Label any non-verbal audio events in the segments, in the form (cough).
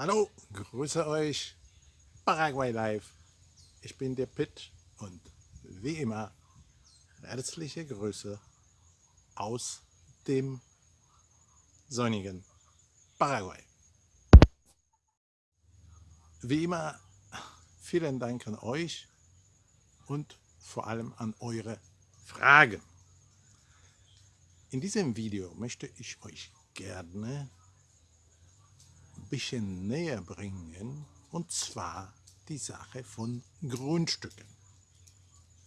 Hallo, grüße euch, Paraguay Live. Ich bin der Pitt und wie immer herzliche Grüße aus dem sonnigen Paraguay. Wie immer vielen Dank an euch und vor allem an eure Fragen. In diesem Video möchte ich euch gerne bisschen näher bringen, und zwar die Sache von Grundstücken.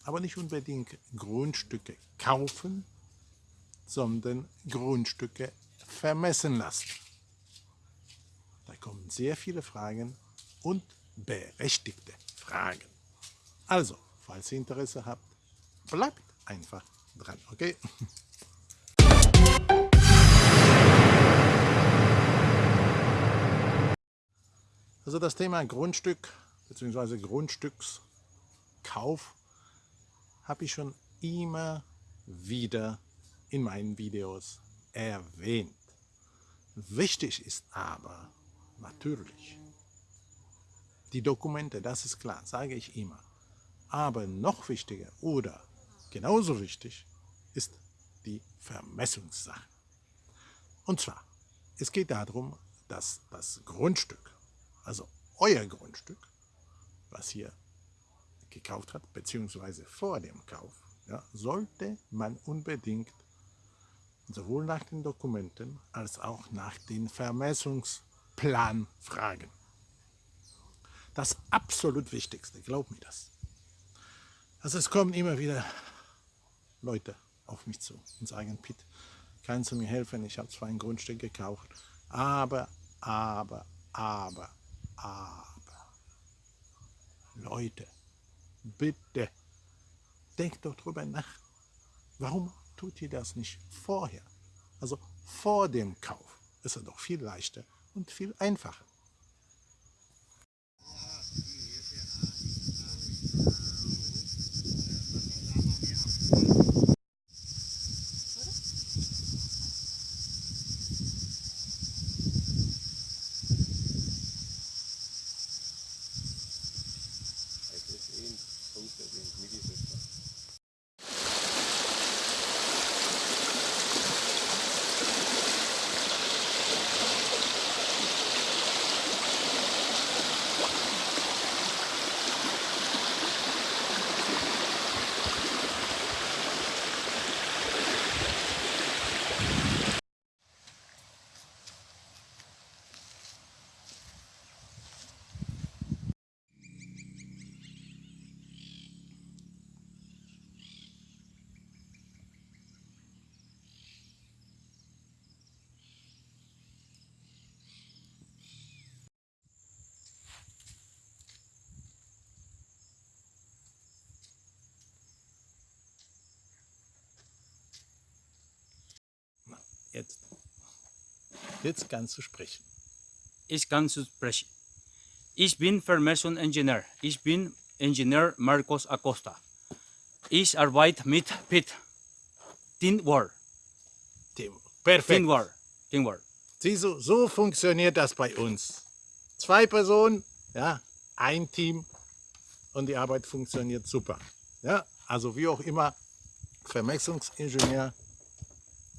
Aber nicht unbedingt Grundstücke kaufen, sondern Grundstücke vermessen lassen. Da kommen sehr viele Fragen und berechtigte Fragen. Also, falls ihr Interesse habt, bleibt einfach dran, okay? (laughs) Also das Thema Grundstück bzw. Grundstückskauf habe ich schon immer wieder in meinen Videos erwähnt. Wichtig ist aber natürlich die Dokumente, das ist klar, sage ich immer. Aber noch wichtiger oder genauso wichtig ist die Vermessungssache. Und zwar, es geht darum, dass das Grundstück also euer Grundstück, was ihr gekauft habt, beziehungsweise vor dem Kauf, ja, sollte man unbedingt sowohl nach den Dokumenten als auch nach dem Vermessungsplan fragen. Das absolut Wichtigste, glaub mir das. Also es kommen immer wieder Leute auf mich zu und sagen, Pitt, kannst du mir helfen? Ich habe zwar ein Grundstück gekauft, aber, aber, aber, aber, Leute, bitte, denkt doch drüber nach. Warum tut ihr das nicht vorher? Also vor dem Kauf ist es doch viel leichter und viel einfacher. Jetzt, jetzt kannst du sprechen. Ich kann sprechen. Ich bin Vermessung Engineer. Ich bin Ingenieur Marcos Acosta. Ich arbeite mit PIT. Teamwork. Team. Perfekt. Teamwork. Teamwork. Siehst du, so funktioniert das bei uns. Zwei Personen, ja, ein Team und die Arbeit funktioniert super. Ja, also wie auch immer, Vermessungsingenieur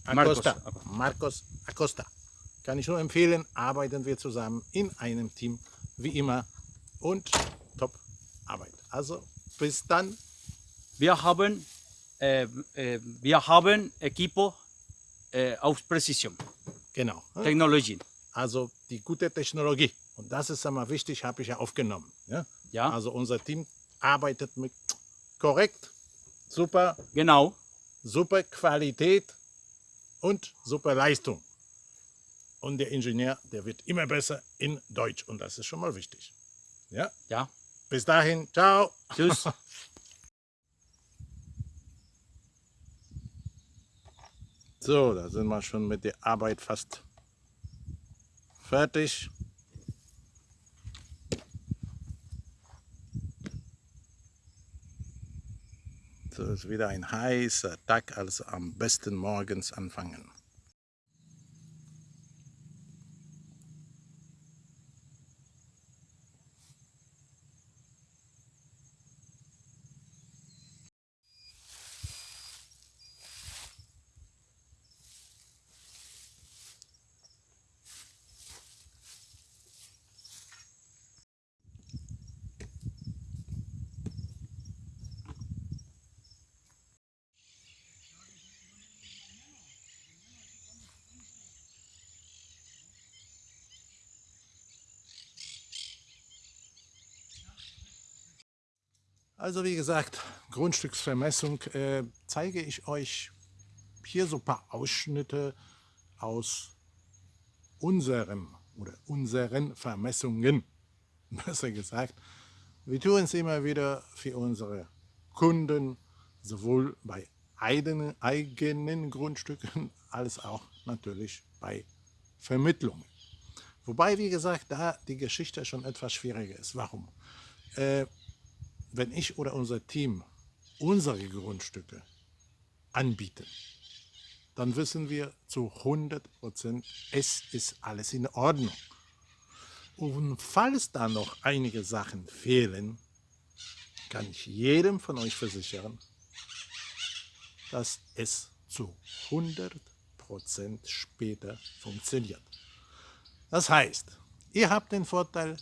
Acosta. Marcos. Marcos Acosta. Kann ich nur empfehlen, arbeiten wir zusammen in einem Team, wie immer. Und top Arbeit. Also bis dann. Wir haben, äh, äh, wir haben Equipo äh, auf Präzision. Genau. Technologien. Also die gute Technologie. Und das ist einmal wichtig, habe ich ja aufgenommen. Ja? ja. Also unser Team arbeitet mit korrekt, super. Genau. Super Qualität und super Leistung. Und der Ingenieur, der wird immer besser in Deutsch und das ist schon mal wichtig. Ja? Ja. Bis dahin, ciao. Tschüss. (laughs) So, da sind wir schon mit der Arbeit fast fertig. Wieder ein heißer Tag, also am besten morgens anfangen. Also wie gesagt, Grundstücksvermessung äh, zeige ich euch hier so ein paar Ausschnitte aus unserem oder unseren Vermessungen. (laughs) Besser gesagt, wir tun es immer wieder für unsere Kunden, sowohl bei eigenen, eigenen Grundstücken (laughs) als auch natürlich bei Vermittlungen. Wobei, wie gesagt, da die Geschichte schon etwas schwieriger ist. Warum? Äh, wenn ich oder unser Team unsere Grundstücke anbieten, dann wissen wir zu 100 Prozent, es ist alles in Ordnung. Und falls da noch einige Sachen fehlen, kann ich jedem von euch versichern, dass es zu 100 Prozent später funktioniert. Das heißt, ihr habt den Vorteil,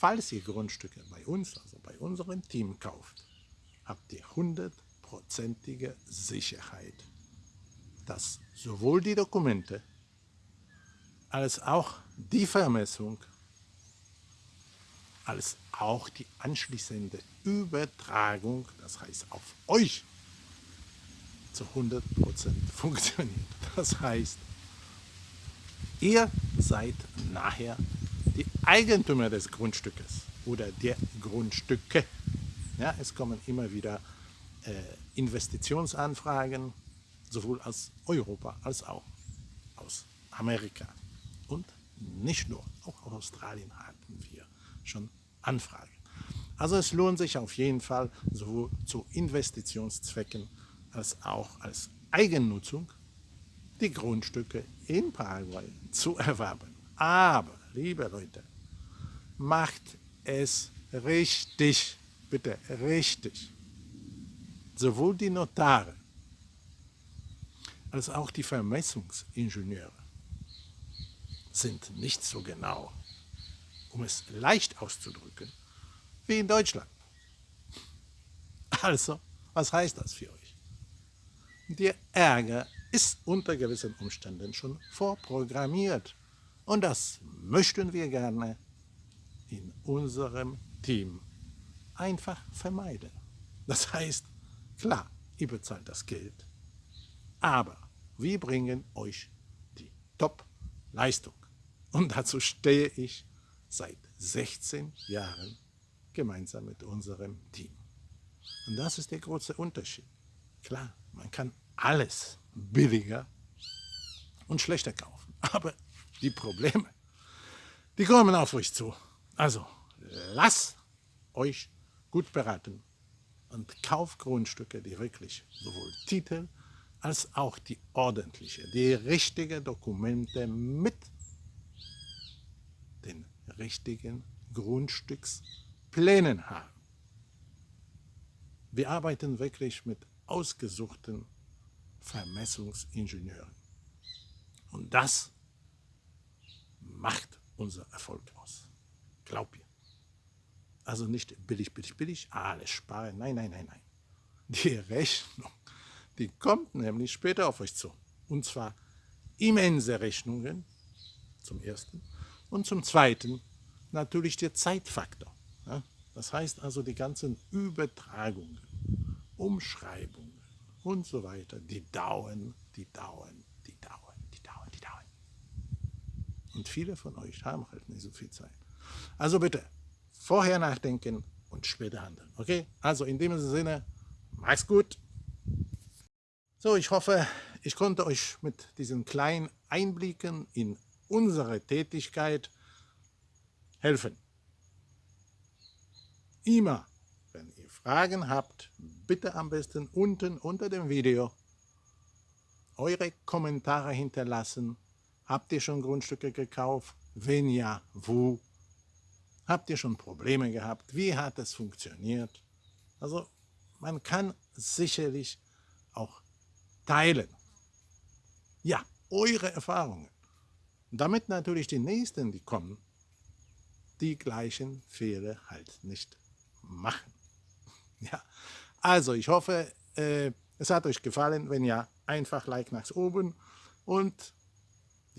falls ihr Grundstücke bei uns, also bei unserem Team kauft, habt ihr hundertprozentige Sicherheit, dass sowohl die Dokumente als auch die Vermessung als auch die anschließende Übertragung, das heißt auf euch, zu 100% (laughs) funktioniert. Das heißt, ihr seid nachher Eigentümer des Grundstückes oder der Grundstücke. Ja, es kommen immer wieder äh, Investitionsanfragen, sowohl aus Europa als auch aus Amerika. Und nicht nur, auch aus Australien hatten wir schon Anfragen. Also es lohnt sich auf jeden Fall sowohl zu Investitionszwecken als auch als Eigennutzung die Grundstücke in Paraguay zu erwerben. Aber, liebe Leute, macht es richtig, bitte richtig. Sowohl die Notare als auch die Vermessungsingenieure sind nicht so genau, um es leicht auszudrücken, wie in Deutschland. Also, was heißt das für euch? Der Ärger ist unter gewissen Umständen schon vorprogrammiert. Und das möchten wir gerne in unserem Team einfach vermeiden. Das heißt, klar, ihr bezahlt das Geld, aber wir bringen euch die Top-Leistung. Und dazu stehe ich seit 16 Jahren gemeinsam mit unserem Team. Und das ist der große Unterschied. Klar, man kann alles billiger und schlechter kaufen. Aber die Probleme, die kommen auf euch zu. Also lasst euch gut beraten und kauft Grundstücke, die wirklich sowohl Titel als auch die ordentliche, die richtige Dokumente mit den richtigen Grundstücksplänen haben. Wir arbeiten wirklich mit ausgesuchten Vermessungsingenieuren. Und das macht unser Erfolg aus. Glaub mir. Also nicht billig, billig, billig, alles sparen. Nein, nein, nein, nein. Die Rechnung, die kommt nämlich später auf euch zu. Und zwar immense Rechnungen, zum Ersten. Und zum Zweiten natürlich der Zeitfaktor. Das heißt also die ganzen Übertragungen, Umschreibungen, und so weiter, die dauern, die dauern, die dauern, die dauern, die dauern. Und viele von euch haben halt nicht so viel Zeit. Also bitte, vorher nachdenken und später handeln. Okay? Also in dem Sinne, mach's gut. So, ich hoffe, ich konnte euch mit diesen kleinen Einblicken in unsere Tätigkeit helfen. Immer Fragen habt, bitte am besten unten unter dem Video eure Kommentare hinterlassen. Habt ihr schon Grundstücke gekauft? Wenn ja, wo? Habt ihr schon Probleme gehabt? Wie hat es funktioniert? Also man kann sicherlich auch teilen. Ja, eure Erfahrungen. Damit natürlich die Nächsten, die kommen, die gleichen Fehler halt nicht machen. (laughs) Ja, also ich hoffe, äh, es hat euch gefallen. Wenn ja, einfach Like nach oben und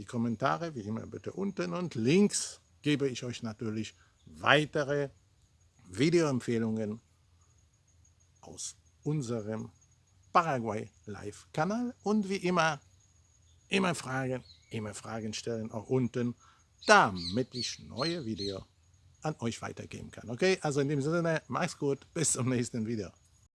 die Kommentare wie immer bitte unten und links gebe ich euch natürlich weitere Videoempfehlungen aus unserem Paraguay Live-Kanal. Und wie immer, immer Fragen, immer Fragen stellen, auch unten, damit ich neue Videos an euch weitergeben kann. Okay, also in dem Sinne, macht's gut, bis zum nächsten Video.